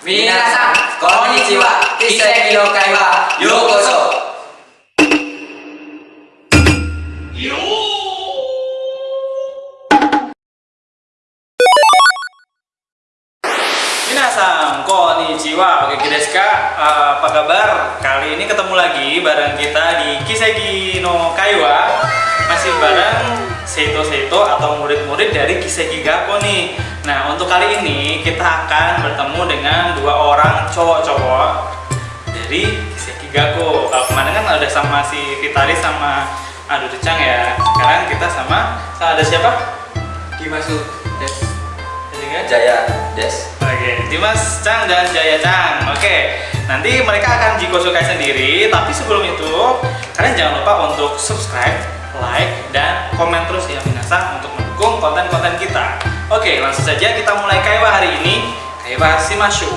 Minasan, konnichiwa, kiseki no kai wa yokoso. Minasan, konnichiwa, oke Gideska, uh, eh, apa kabar? Kali ini ketemu lagi bareng kita di Kiseki no Kaiwa Masih bareng Seito Seito atau murid-murid dari Kiseki Gakko nih Nah untuk kali ini kita akan bertemu dengan dua orang cowok-cowok dari Kiseki Gakko Kalau kemarin kan ada sama si Fitari sama Adu Decang ya Sekarang kita sama, sama ada siapa? Dimasuk Des juga? Jaya Des Oke, Dimas Chang dan Jaya Chang. Oke, nanti mereka akan jikosukai sendiri. Tapi sebelum itu, kalian jangan lupa untuk subscribe, like, dan komen terus ya Minasa untuk mendukung konten-konten kita. Oke, langsung saja kita mulai Kaiwa hari ini. Kaiwa Shimashu.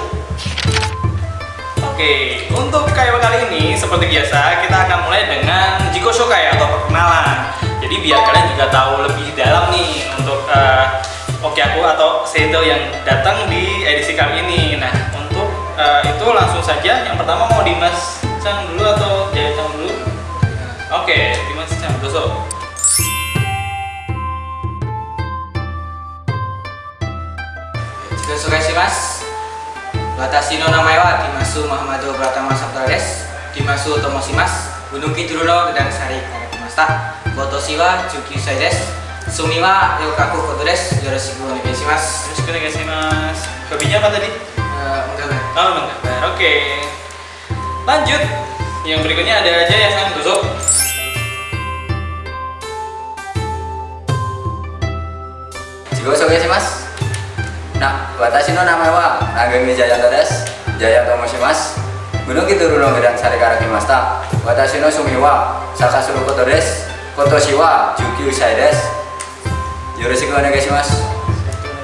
Oke, untuk Kaiwa kali ini seperti biasa kita akan mulai dengan jikosukai atau perkenalan. Jadi biar kalian juga tahu lebih dalam nih untuk eh, Oke aku atau Seito yang datang di edisi kali ini. Nah untuk eh, itu langsung saja. Yang pertama mau Dimas Chang dulu atau Jaya Chang dulu? Oke, Dimas Sosok. Jika suka sih mas, batasi nona maiwa dimasu Muhammad Pratama Sabtales, dimasu Tomosimas, Gunung Kidulno dan Sari Karekumasta, Goto Siwa, Juki Saides, Sumiwa, Yokaku Mas. Terus Onegaishimasu. Yoroshiku mas? Hobinya apa tadi? Uh, menggambar. enggak menggambar. Oke. Okay. Lanjut. Yang berikutnya ada aja ya, Sang Gusok. Gosok ya sih mas. Nah, watashi no namae wa nah, ini jaya todes, jaya tomo mas. Gunung itu runo gedang sari karaki mas ta. Watashi no sumi wa sakasuru koto des, koto siwa, juki usai des. Yoroshiku onegai mas.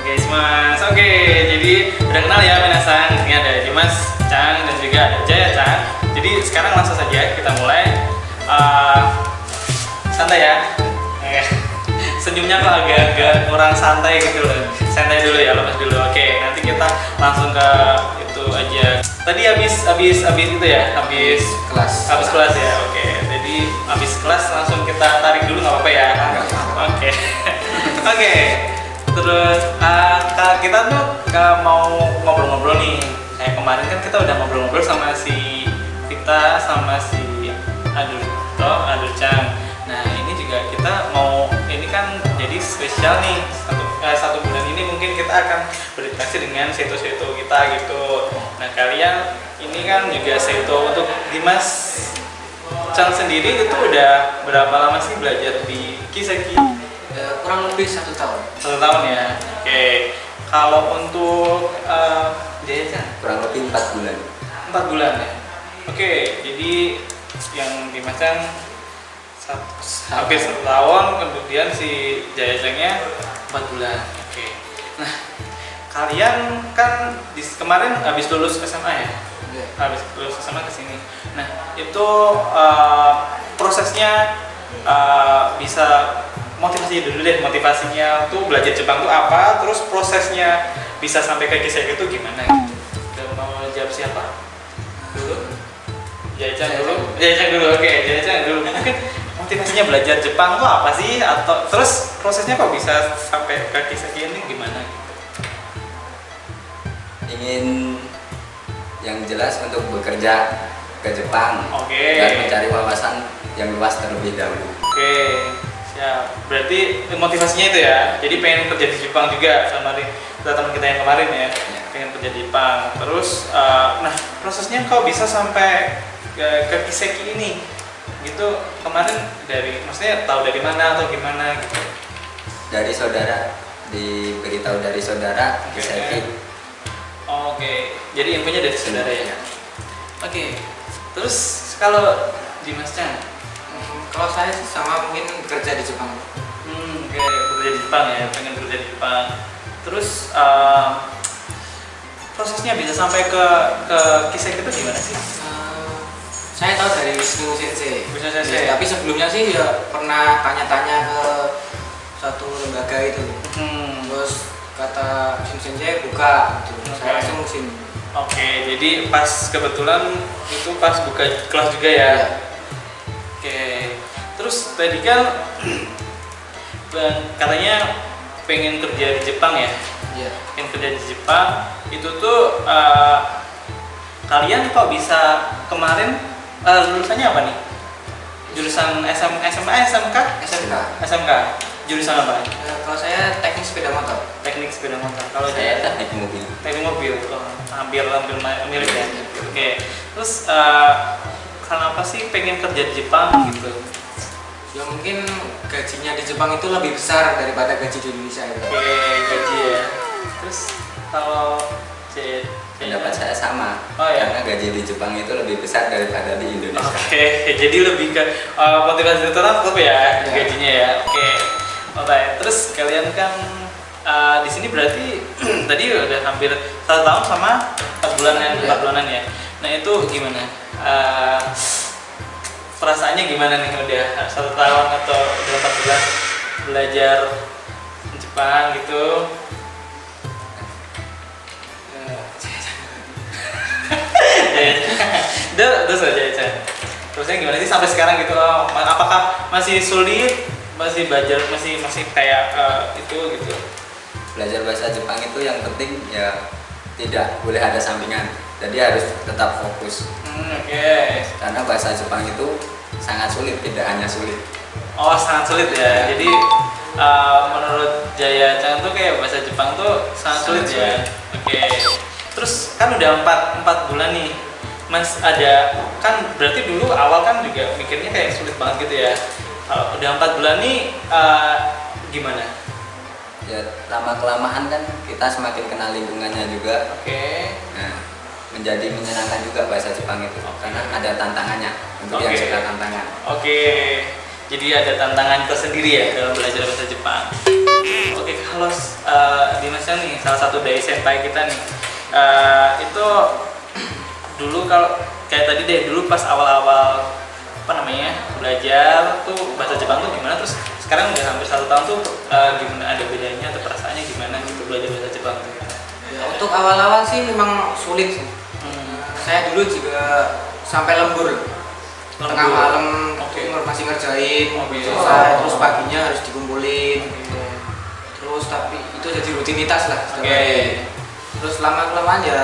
Guys mas, oke jadi udah kenal ya minasan ini ada Dimas Chang dan juga ada Jaya Chang. Jadi sekarang langsung saja kita mulai uh, santai ya Senyumnya kok agak-agak kurang santai gitu loh. Santai dulu ya, lepas dulu. Oke, nanti kita langsung ke itu aja. Tadi habis habis habis itu ya, habis kelas habis kelas ya. Oke, jadi habis kelas langsung kita tarik dulu nggak apa-apa ya. Oke. Oke. Terus uh, kita tuh uh, mau ngobrol-ngobrol nih. Kayak kemarin kan kita udah ngobrol-ngobrol sama si Vita sama si Aduto, Aducang. Nah, ini juga kita mau spesial nih. Satu, eh, satu bulan ini mungkin kita akan berinteraksi dengan seto-seto kita gitu. Nah, kalian ini kan juga seto untuk Dimas Chang sendiri itu udah berapa lama sih belajar di Kiseki? Eh, kurang lebih satu tahun Satu tahun ya. Oke. Kalau untuk Jaya Chan, kurang lebih empat bulan empat bulan ya. Oke. Jadi yang Dimas Chan satu, hampir satu tahun, kemudian si Jaya Changnya empat bulan. Oke. Nah, kalian kan di, kemarin habis lulus SMA ya? habis lulus SMA ke sini. Nah, itu eh, prosesnya eh, bisa motivasi dulu deh, motivasinya tuh belajar Jepang tuh apa, terus prosesnya bisa sampai ke Kiseki itu gimana gitu. Dan mau jawab siapa? Dulu? Jaichan Jaya dulu? Jaichan dulu, oke, Jaichan dulu. Motivasinya belajar Jepang tuh apa sih? Atau terus prosesnya kok bisa sampai ke Kiseki ini gimana? ingin yang jelas untuk bekerja ke Jepang Oke. dan mencari wawasan yang luas terlebih dahulu Oke, siap. Berarti motivasinya itu ya. Jadi pengen kerja di Jepang juga sama teman kita yang kemarin ya. Ya. Pengen kerja di Jepang. Terus, eh, nah prosesnya kau bisa sampai ke, ke Kiseki ini? Gitu kemarin dari, maksudnya tahu dari mana atau gimana gitu? dari saudara diberitahu dari saudara Oke. Kiseki Oke, jadi infonya dari saudara ya. Oke, terus kalau Dimas Chan, kalau saya sih sama mungkin kerja di Jepang Hmm, oke, kerja di Jepang ya, pengen kerja di Jepang. Terus eh, prosesnya bisa sampai ke ke Kiseki itu gimana sih? Saya tahu dari Wisnu Sensei. Wisnu Sensei. Ya, tapi sebelumnya sih ya pernah tanya-tanya ke satu lembaga itu. Hmm, Terus kata Wisnu Sensei buka gitu. Saya langsung sini. Oke, jadi pas kebetulan itu pas buka kelas juga ya. Iya. Oke. Terus tadi kan katanya pengen kerja di Jepang ya. Iya. Pengen kerja di Jepang itu tuh eh, kalian kok bisa kemarin eh, lulusannya apa nih? Jurusan SM, SMA, SMK? SMK. SMK. Jurusan apa? Eh, kalau saya teknik sepeda motor. Teknik sepeda motor. Kalau Saya saya teknik mobil. teknik mobil oh, hampir hampir ma- mirip ya oke terus eh, kenapa sih pengen kerja di Jepang gitu Ya mungkin gajinya di Jepang itu lebih besar daripada gaji di Indonesia itu. oke gaji ya terus kalau C Pendapat saya sama. Oh, ya? Karena gaji di Jepang itu lebih besar daripada di Indonesia. Oke, jadi lebih ke eh, motivasi tetap tetap ya Ya. gajinya ya. Oke, oke. Terus kalian kan eh, di sini berarti tadi udah hampir satu tahun sama empat bulanan, Ya. empat bulanan ya. Nah itu gimana? Eh, perasaannya gimana nih udah satu tahun atau udah empat bulan belajar Jepang gitu? Ya, udah udah saja ya terusnya gimana sih sampai sekarang gitu oh, apakah masih sulit? Masih belajar masih masih kayak eh, itu gitu? Belajar bahasa Jepang itu yang penting ya tidak boleh ada sampingan. Jadi harus tetap fokus. Hmm, oke. Karena bahasa Jepang itu sangat sulit, tidak hanya sulit. oh sangat sulit ya. Jadi eh, menurut Jaya Chan tuh kayak bahasa Jepang tuh sangat sulit Sangat ya. oke. Terus kan udah empat empat bulan nih Mas ada kan berarti dulu awal kan juga mikirnya kayak sulit banget gitu ya kalau udah empat bulan nih eh, gimana Ya lama kelamaan kan kita semakin kenal lingkungannya juga. oke Nah, menjadi menyenangkan juga bahasa Jepang itu karena ada tantangannya untuk yang Oke. suka tantangan. Oke, jadi ada tantangan tersendiri ya dalam belajar bahasa Jepang. Oke, kalau uh, Dimas Yang nih salah satu dari senpai kita nih, uh, itu dulu kalau kayak tadi deh dulu pas awal-awal apa namanya belajar tuh bahasa Jepang tuh gimana terus sekarang udah hampir satu tahun tuh uh, gimana ada bedanya atau perasaannya gimana gitu belajar bahasa Jepang tuh? Ya, untuk awal-awal sih memang sulit sih. Hmm. Saya dulu juga sampai lembur. Tengah Lembur. malam Oke. tuh masih ngerjain, Oke. selesai, terus paginya harus dikumpulin. Terus tapi itu jadi rutinitas lah. Oke. sebenarnya. Terus lama kelamaan ya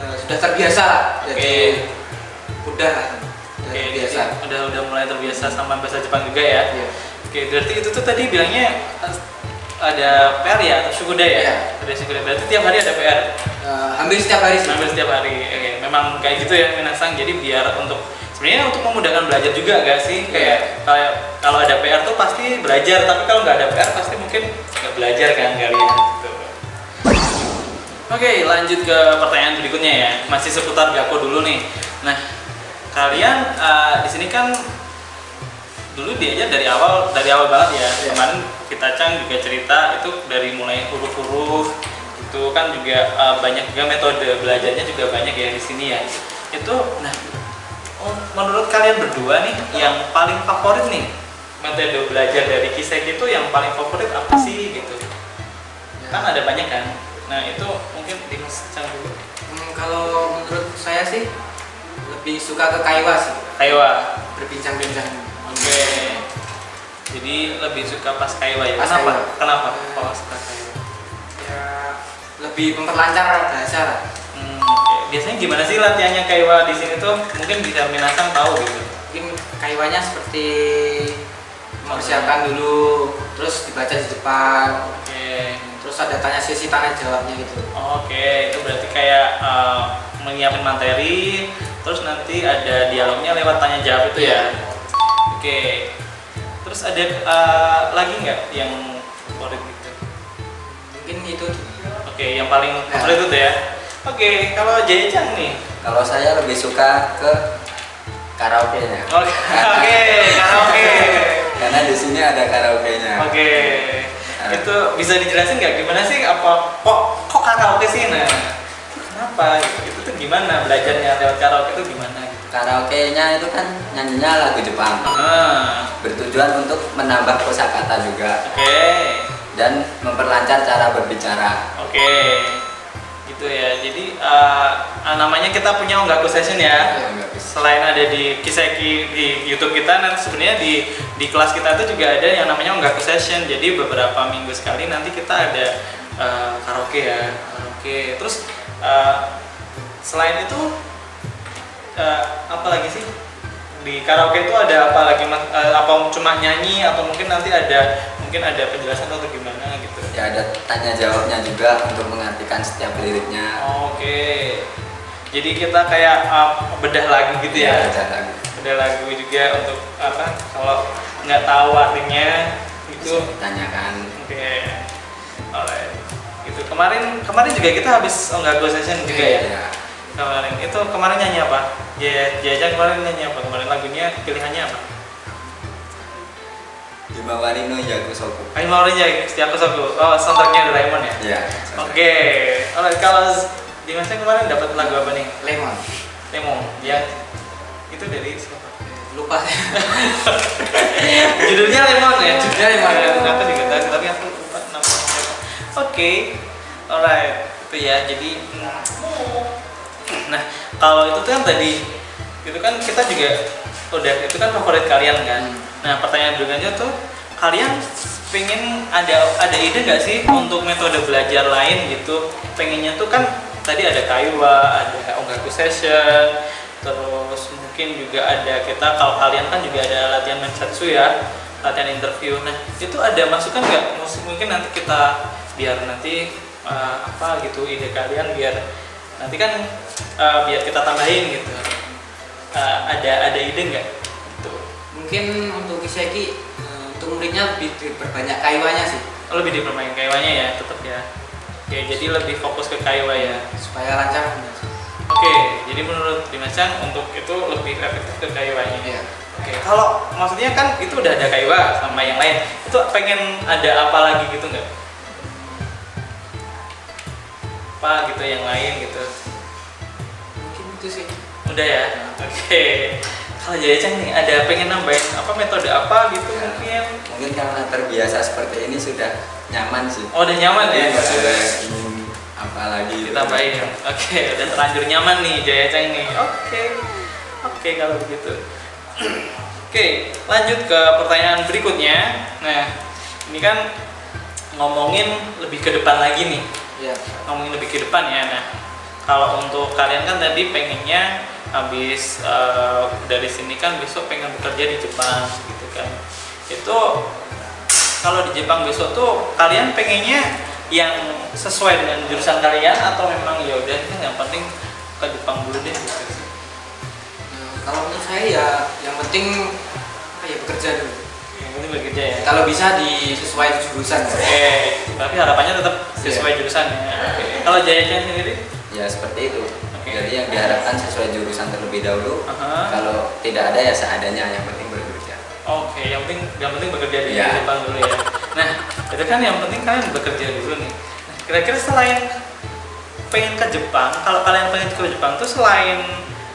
eh, sudah terbiasa lah. Jadi udah lah. Udah Oke, terbiasa. jadi udah udah mulai terbiasa sama bahasa Jepang juga ya. Iya. Oke, berarti itu tuh tadi bilangnya eh, ada PR ya atau sukuda ya? Iya. Ada sukuda. Berarti tiap hari ada PR. Eh, hampir setiap hari sih. Hampir setiap hari. Oke, memang kayak gitu ya Minasang. Jadi biar untuk sebenarnya untuk memudahkan belajar juga gak sih? Kayak kayak kalau ada PR tuh pasti belajar, tapi kalau nggak ada PR pasti mungkin nggak belajar kan kalian gitu. Oke, lanjut ke pertanyaan berikutnya ya. Masih seputar Gako dulu nih. Nah, kalian eh, di sini kan dulu diajar dari awal dari awal banget ya. Iya. Kemarin kita Cang juga cerita itu dari mulai huruf-huruf itu kan juga eh, banyak juga metode belajarnya juga banyak ya di sini ya. Itu nah oh, menurut kalian berdua nih yang paling favorit nih metode belajar dari Kisek itu yang paling favorit apa sih gitu? Kan ada banyak kan. Nah, itu mungkin Cang dulu. Hmm, kalau menurut saya sih lebih suka ke Kaiwa sih, Kaiwa. berbincang-bincang. Oke. Jadi lebih suka pas Kaiwa ya. Pas Kenapa? Kaiwa. Kenapa? Kalau suka Kaiwa? Ya lebih memperlancar bahasa lah. Hmm. Biasanya gimana sih latihannya Kaiwa di sini tuh? Mungkin bisa Minasang tahu gitu. Mungkin Kaiwanya seperti mempersiapkan dulu, terus dibaca di depan, Oke. Terus ada tanya sesi tanya jawabnya gitu. Oke, itu berarti kayak eh, menyiapin materi, terus nanti ada dialognya lewat tanya jawab itu ya. Oke. Terus ada eh, lagi nggak yang favorit gitu? Mungkin itu Oke, yang paling Ya. favorit itu ya. Oke, kalau Jaya Chang nih. Kalau saya lebih suka ke karaoke-nya. Oke, oke, karaoke. Karena di sini ada karaoke-nya. Oke. Itu bisa dijelasin nggak gimana sih apa kok kok karaoke sih nah? Kenapa gitu? Itu tuh gimana belajarnya lewat karaoke itu gimana gitu? Karaoke-nya itu kan nyanyinya lagu Jepang. Ah, Bertujuan untuk menambah kosakata juga oke. dan memperlancar cara berbicara. Oke. Gitu ya. Jadi eh, namanya kita punya Onggaku Session ya. Ya, bisa. selain ada di Kiseki di YouTube kita nanti sebenarnya di di kelas kita itu juga ada yang namanya Onggaku Session. Jadi beberapa minggu sekali nanti kita ada eh, karaoke ya karaoke. Terus eh, selain itu eh, apa lagi sih? Di karaoke itu ada apa lagi? Eh, apa cuma nyanyi atau mungkin nanti ada mungkin ada penjelasan atau gimana gitu Ya ada tanya jawabnya juga untuk mengartikan setiap liriknya. Oke. Jadi kita kayak uh, bedah lagu gitu ya. ada lagu. Bedah lagu juga untuk apa? Kalau nggak tahu artinya itu Bisa ditanyakan. oke. Alright. Itu kemarin kemarin juga kita habis oh nggak session juga ya. Ya. Kemarin itu kemarin nyanyi apa? Ya Jaja kemarin nyanyi apa? Kemarin lagunya pilihannya apa? Himawari no Yakusoku. Ayo mau ya setiap aku. Oh, soundtracknya Doraemon ya. Ya. Oke. Alright, kalau Dimasnya kemarin dapat lagu apa nih? lemon Lemon. Ya. Itu dari siapa? lupa Judulnya Lemon ya? Judulnya Lemon. Ya, aku juga tahu, tapi aku lupa namanya siapa. Oke, alright. Itu ya, jadi. Nah, kalau itu tuh kan tadi itu kan kita juga udah itu kan favorit kalian kan. Hmm. Nah, pertanyaan berikutnya tuh kalian pengen ada ada ide nggak sih untuk metode belajar lain gitu? Pengennya tuh kan tadi ada Kaiwa, ada Ongaku Session, terus mungkin juga ada kita kalau kalian kan juga ada latihan mensatsu ya, latihan interview. Nah, itu ada masukan nggak? Mungkin nanti kita biar nanti eh, apa gitu ide kalian biar nanti kan eh, biar kita tambahin gitu. Eh, ada ada ide nggak? Mungkin untuk Kiseki untuk muridnya lebih diperbanyak kaiwanya sih Oh, lebih dipermain kaiwanya ya, tetap ya. Oke, jadi lebih fokus ke kaiwa ya. supaya lancar. Oke, jadi menurut Dimas Chan untuk itu lebih efektif ke kaiwanya. Iya. Oke, kalau maksudnya kan itu udah ada kaiwa sama yang lain, itu pengen ada apa lagi gitu nggak? Apa gitu yang lain gitu? mungkin itu sih Udah ya. Oke. Kalau Jaya Chan nih ada pengen nambahin apa metode apa gitu Ya. mungkin? Mungkin karena terbiasa seperti ini sudah nyaman sih. Oh, udah nyaman ya? Ada ingin apa lagi. ditambahin oke udah terlanjur nyaman nih Jaya Ceng nih oke oke kalau begitu oke lanjut ke pertanyaan berikutnya nah ini kan ngomongin lebih ke depan lagi nih Iya. ngomongin lebih ke depan ya nah kalau untuk kalian kan tadi pengennya habis eh, dari sini kan besok pengen bekerja di Jepang gitu kan. Itu kalau di Jepang besok tuh kalian pengennya yang sesuai dengan jurusan kalian atau memang ya udah ini yang penting ke Jepang dulu deh gitu. Nah, kalau menurut saya ya yang penting apa ya bekerja dulu. Yang penting bekerja ya. Kalau bisa disesuaikan jurusan oke tapi harapannya tetap sesuai jurusan ya. Oke. Kalau Jaya Chan sendiri? Ya seperti itu. Jadi yang diharapkan sesuai jurusan terlebih dahulu. Aha. Kalau tidak ada ya seadanya yang penting bekerja. Oke, yang penting yang penting bekerja di Iya. Jepang dulu ya. Nah, itu kan yang penting kalian bekerja dulu nih. Nah, kira-kira selain pengen ke Jepang, kalau kalian pengen ke Jepang tuh selain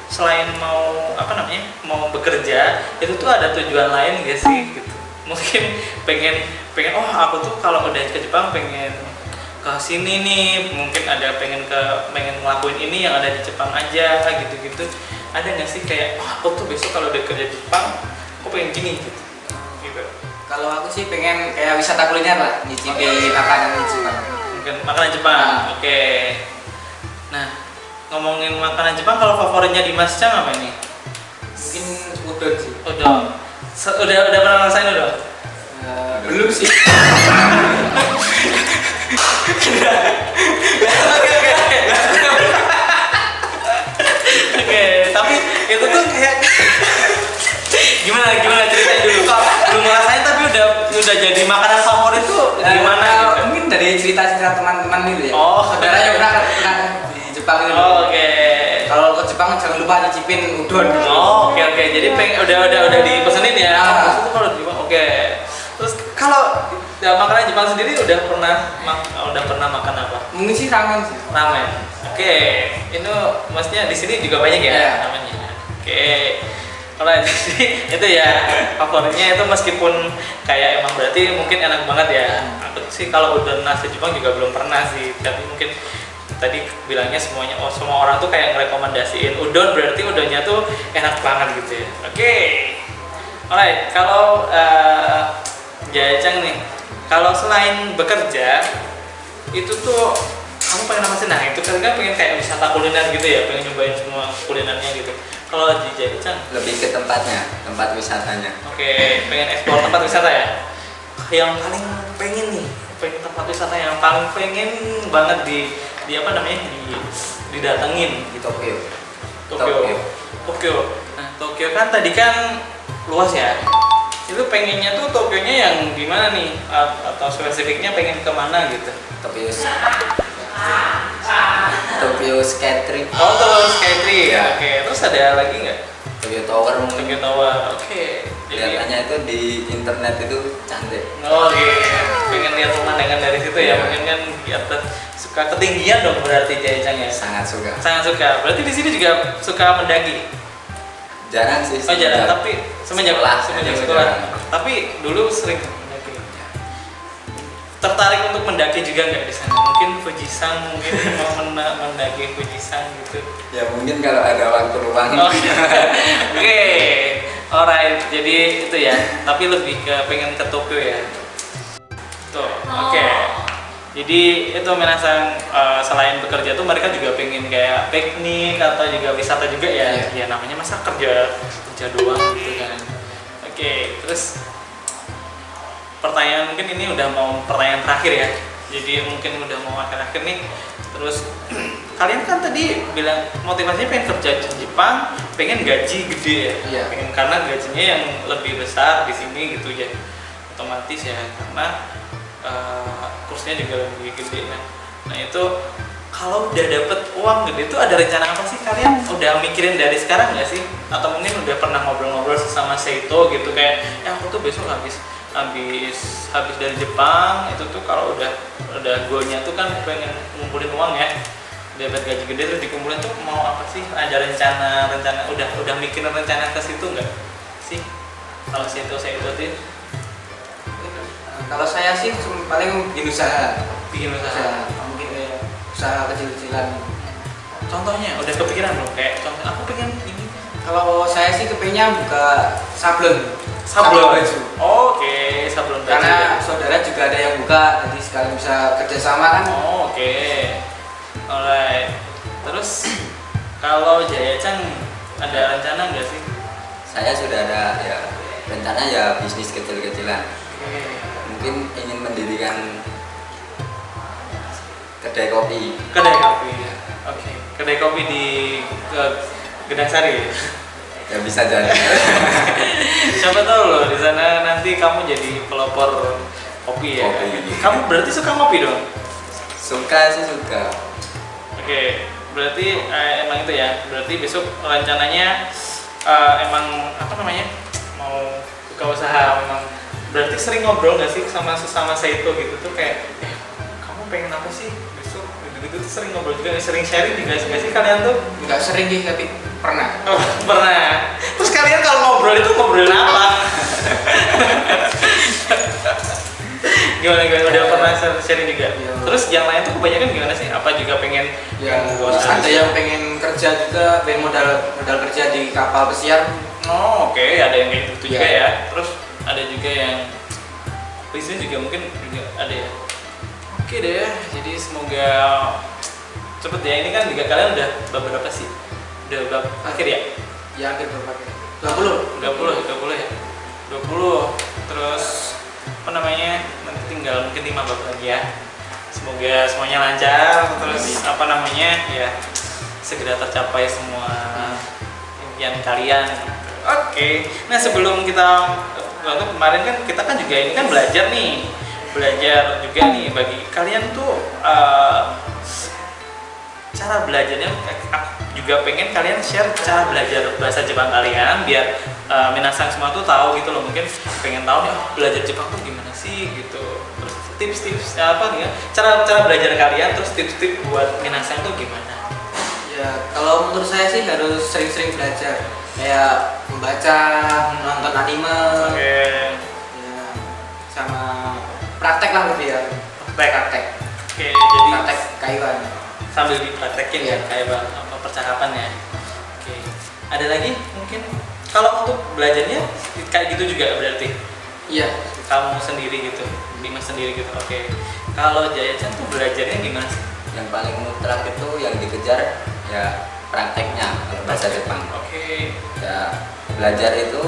selain mau apa namanya mau bekerja itu tuh ada tujuan lain gak sih gitu mungkin pengen pengen oh aku tuh kalau udah ke Jepang pengen ke sini nih mungkin ada pengen ke pengen ngelakuin ini yang ada di Jepang aja gitu-gitu. Ada nggak sih kayak oh, aku tuh besok kalau udah kerja di Jepang aku pengen gini gitu. Gitu. Kalau aku sih pengen kayak wisata kuliner lah nyicipi makanan di Jepang. Mungkin makanan Jepang oke. Nah ngomongin makanan Jepang kalau favoritnya di Mas Chang apa nih mungkin udon sih. Se- udah udah pernah ngerasain udah Eh, belum sih Oke, tapi itu tuh kayak gimana gimana ceritain dulu kok belum ngerasain tapi udah udah jadi makanan favorit tuh gimana Eh, gitu? mungkin dari cerita-cerita teman-teman gitu ya Oh. saudaranya pernah pernah di Jepang gitu Oh, Oke. kalau ke Jepang jangan lupa nyicipin udon Oh, oke oke. Jadi peng udah udah udah dipesenin ya. Ah. Maksudnya kalau oke. Terus kalau ya, makanan Jepang sendiri udah pernah mak- udah pernah makan apa? mungkin sih ramen sih Ramen. Oke. Itu maksudnya di sini juga banyak ya Iya. namanya. Oke. Kalau di sini itu ya favoritnya itu meskipun kayak emang berarti mungkin enak banget ya. Aku sih kalau udah nasi Jepang juga belum pernah sih, tapi mungkin tadi bilangnya semuanya oh semua orang tuh kayak ngerekomendasiin udon berarti udonnya tuh enak banget gitu ya oke alright kalau uh, Jajang nih kalau selain bekerja itu tuh kamu pengen apa sih? Nah itu kan kan pengen kayak wisata kuliner gitu ya pengen nyobain semua kulinernya gitu. Kalau di Jajang lebih ke tempatnya tempat wisatanya. Oke pengen eksplor tempat wisata ya? Yang paling pengen nih. Pengen tempat wisata yang paling pengen banget di di apa namanya? Di didatengin. Di Tokyo. Tokyo. Tokyo. Tokyo. Nah Tokyo kan tadi kan luas ya itu pengennya tuh Tokyonya yang gimana nih? A- atau spesifiknya pengen ke mana gitu? Tokyo Tokyo Trip. Oh terus Skytree Ya. oke terus ada lagi nggak? Tokyo Tower mungkin. Tokyo Tower oke. Jadi kelihatannya itu di internet itu cantik. Oh iya, pengen lihat pemandangan dari situ ya, Iya. mungkin kan di atas suka ketinggian dong berarti Jaya ya. sangat suka. Sangat suka. Berarti di sini juga suka mendaki. Jarang sih Oh jarang, tapi semenjak sekolah, semenjak sekolah. Tapi dulu sering mendaki. Tertarik untuk mendaki juga nggak di sana? Mungkin Fujisan, mungkin mau mena- mendaki Fujisan gitu. ya mungkin kalau ada waktu luang Oh, Oke, alright. Jadi itu ya. Tapi lebih ke pengen ke Tokyo ya. Tuh, oke. Jadi itu menasang eh, selain bekerja tuh mereka juga pengen kayak piknik atau juga wisata juga ya. Ya namanya masa kerja kerja doang gitu kan. Oke, terus pertanyaan mungkin ini udah mau pertanyaan terakhir ya. Jadi mungkin udah mau akhir-akhir nih. Terus kalian kan tadi bilang motivasinya pengen kerja di Jepang, pengen gaji gede ya. Iya. Pengen karena gajinya yang lebih besar di sini gitu ya. Otomatis ya karena eh, kursnya juga lebih gede kan. Nah itu kalau udah dapet uang gede itu ada rencana apa sih? Kalian udah mikirin dari sekarang nggak sih? Atau mungkin udah pernah ngobrol-ngobrol sesama Seito gitu kayak ya aku tuh besok habis habis habis dari Jepang. Itu tuh kalau udah udah goalnya tuh kan pengen ngumpulin uang ya. Dapat gaji gede terus dikumpulin tuh mau apa sih? Ada rencana rencana udah udah mikirin rencana ke situ nggak sih? Kalau Seito Seito tuh kalau saya sih paling bikin usaha. Bikin usaha. Usaha. Mungkin kayak usaha kecil-kecilan. Contohnya udah kepikiran belum? Kayak contoh aku pengen ini. Kalau saya sih kepengen buka sablon. Sablon. Baju. Oke sablon baju. Karena saudara juga ada yang buka jadi sekalian bisa kerjasama kan. Oh, oke. Alright. Terus kalau Jaya Chan ada rencana nggak sih? Saya sudah ada ya. Rencana ya bisnis kecil-kecilan. Oke mungkin ingin mendirikan kedai kopi kedai kopi oke kedai kopi di ke Gedang Sari ya? ya bisa jadi siapa tahu loh di sana nanti kamu jadi pelopor kopi ya Kopi. kamu berarti suka kopi dong suka sih suka Oke, berarti eh, emang itu ya. Berarti besok rencananya eh, emang apa namanya mau buka usaha memang. Berarti sering ngobrol nggak sih sama sesama Seito gitu tuh kayak, eh, kamu pengen apa sih besok? Gitu-gitu tuh sering ngobrol juga, sering sharing juga nggak sih kalian tuh? nggak sering sih tapi pernah Oh, pernah. Terus kalian kalau ngobrol itu ngobrolin apa? gimana gimana udah pernah sharing juga. Iya. Terus yang lain tuh kebanyakan gimana sih? Apa juga pengen usaha? ada yang pengen kerja juga pengen modal modal kerja di kapal pesiar Oh oke, ada yang kayak gitu juga Iya. ya. Terus ada juga yang bisnis juga mungkin juga ada ya. Oke deh, jadi semoga cepet ya. Ini kan juga kalian udah beberapa sih? Udah berapa akhir ya? ya akhir berapa dua puluh 20, 20 ya? 20 Terus apa namanya? Nanti tinggal mungkin 5 bab lagi ya. Semoga semuanya lancar terus apa namanya? Ya segera tercapai semua impian kalian. Oke. Nah, sebelum kita waktu kemarin kan kita kan juga ini kan belajar nih. Belajar juga nih bagi kalian tuh eh, cara belajarnya aku juga pengen kalian share cara belajar bahasa Jepang kalian biar uh, minasang semua tuh tahu gitu loh. Mungkin pengen tahu nih oh, belajar Jepang tuh gimana sih? gitu. Terus tips-tips apa nih ya cara cara belajar kalian terus tips-tips buat minasang tuh gimana ya kalau menurut saya sih harus sering-sering belajar. Kayak membaca nonton anime. Oke. Ya, sama praktek lah lebih ya. Baik praktek. Oke jadi praktek kayuan sambil dipraktekin ya kayak bang apa percakapannya oke. Ada lagi mungkin? Kalau untuk belajarnya kayak gitu juga berarti? Iya. Kamu sendiri gitu Dimas sendiri gitu oke. Kalau Jaya Chan tuh belajarnya gimana sih? Yang paling mutlak itu yang dikejar ya prakteknya bahasa Jepang oke ya belajar itu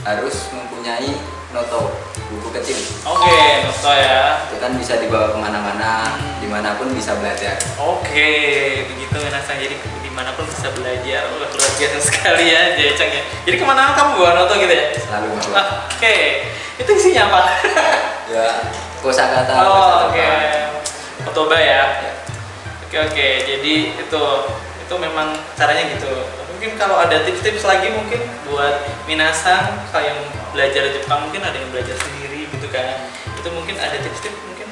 harus mempunyai noto buku kecil oke Noto ya itu kan bisa dibawa ke mana-mana Hmm. di mana pun bisa belajar Oke, begitu Minasang. Jadi di mana pun bisa belajar. Wah, luar biasa sekali ya Chang ya. Jadi ke mana kamu bawa noto gitu ya? selalu bawa Ah, Oke, itu isinya apa? ya kosakata oh, oke. Jepang. Otoba ya. Ya. Oke, oke. Jadi itu itu memang caranya gitu. Mungkin kalau ada tips-tips lagi mungkin buat Minasang kalau yang belajar Jepang mungkin ada yang belajar sendiri gitu kan. Itu mungkin ada tips-tips mungkin.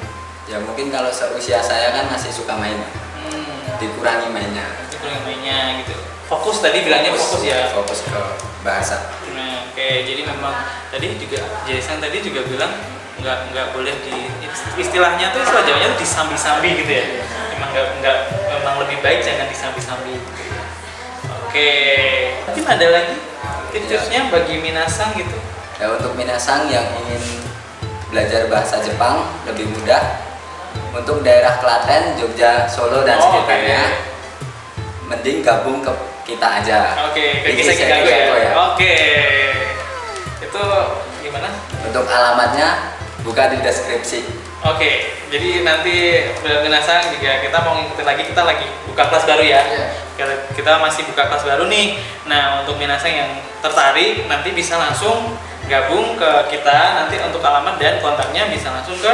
ya mungkin kalau seusia saya kan masih suka main Hmm, dikurangi mainnya itu yang mainnya gitu. Fokus tadi bilangnya fokus ya. fokus ke bahasa Nah, oke, jadi memang tadi juga Jason tadi juga bilang nggak nggak boleh di istilahnya tuh istilah Jawanya tuh disambi-sambi gitu ya. Memang nggak nggak memang lebih baik jangan disambi-sambi. Oke, mungkin ada lagi tips-tipsnya bagi Minasang gitu. ya untuk minasang yang ingin belajar bahasa Jepang lebih mudah untuk daerah Klaten, Jogja, Solo dan Oh, sekitarnya mending gabung ke kita aja Oke, ke Di kisah Gago ya. Ya. Oke, itu gimana? untuk alamatnya buka di deskripsi Oke, jadi nanti Minasang juga kita mau ngikutin lagi kita lagi buka kelas baru ya. Iya. Kita- masih buka kelas baru nih. Nah, untuk Minasang yang tertarik nanti bisa langsung gabung ke kita. Nanti untuk alamat dan kontaknya bisa langsung ke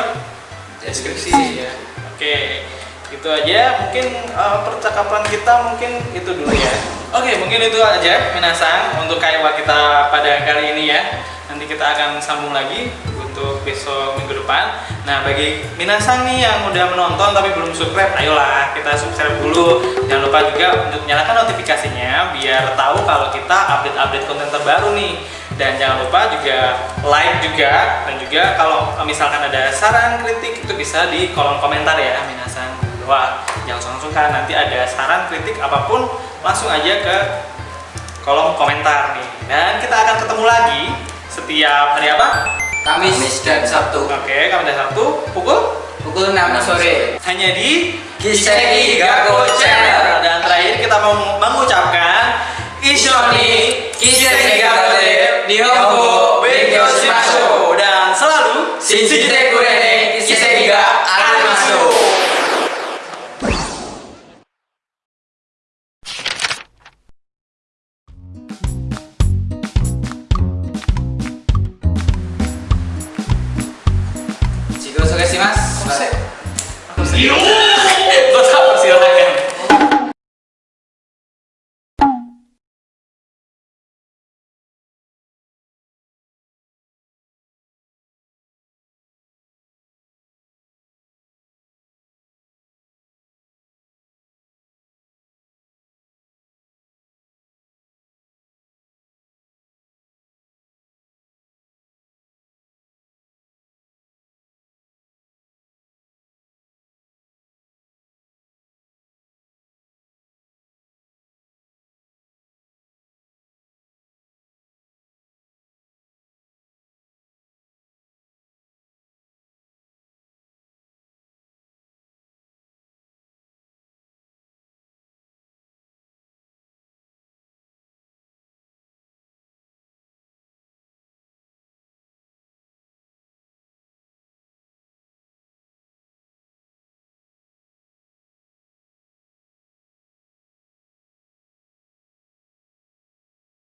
deskripsi ya. Oke, itu aja. Mungkin eh, percakapan kita mungkin itu dulu ya. Oke, mungkin itu aja Minasang untuk kaiwa kita pada kali ini ya. Nanti kita akan sambung lagi untuk besok minggu depan. Nah, bagi Minasang nih yang udah menonton tapi belum subscribe, ayolah kita subscribe dulu. Jangan lupa juga untuk nyalakan notifikasinya biar tahu kalau kita update-update konten terbaru nih. Dan jangan lupa juga like juga dan juga kalau misalkan ada saran kritik itu bisa di kolom komentar ya Minasang. Wah, jangan sungkan nanti ada saran kritik apa pun langsung aja ke kolom komentar nih. Dan kita akan ketemu lagi setiap hari apa? Kamis, Kamis dan Sabtu. Oke, okay, Kamis dan Sabtu pukul pukul 6 sore. Hanya di Giseki Gago Channel. Dan terakhir kita mau mengucapkan Ishoni Giseki Gago Nihongo Benyo Shimasho dan selalu Sisi Tekurene.